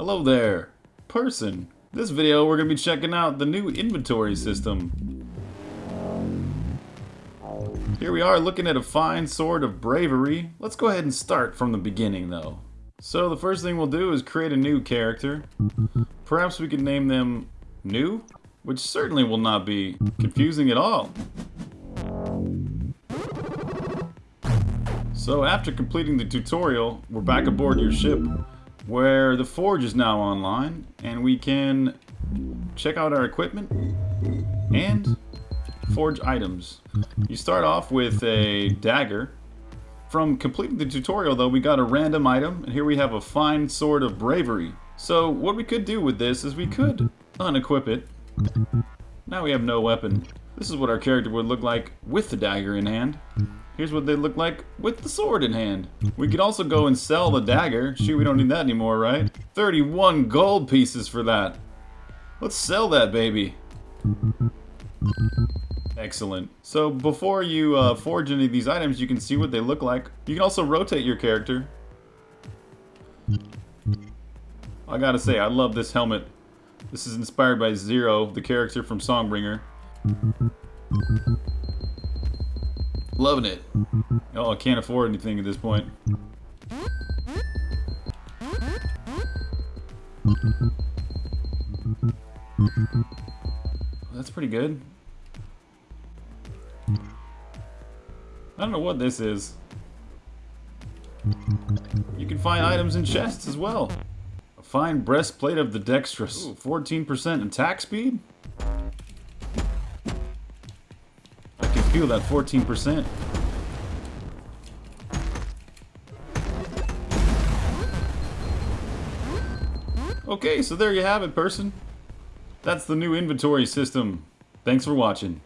Hello there, person. This video we're going to be checking out the new inventory system. Here we are looking at a fine sword of bravery. Let's go ahead and start from the beginning though. So the first thing we'll do is create a new character. Perhaps we could name them New, which certainly will not be confusing at all. So after completing the tutorial, we're back aboard your ship where the forge is now online and we can check out our equipment and forge items. You start off with a dagger. From completing the tutorial though, we got a random item and here we have a fine sword of bravery. So what we could do with this is we could unequip it. Now we have no weapon. This is what our character would look like with the dagger in hand. Here's what they look like with the sword in hand. We could also go and sell the dagger. Shoot, we don't need that anymore, right? 31 gold pieces for that. Let's sell that baby. Excellent. So before you uh, forge any of these items, you can see what they look like. You can also rotate your character. I gotta say, I love this helmet. This is inspired by Zero, the character from Songbringer. Loving it. Oh, I can't afford anything at this point. That's pretty good. I don't know what this is. You can find items in chests as well. A fine breastplate of the dexterous. 14% attack speed? Feel that 14%. Okay, so there you have it, person. That's the new inventory system. Thanks for watching.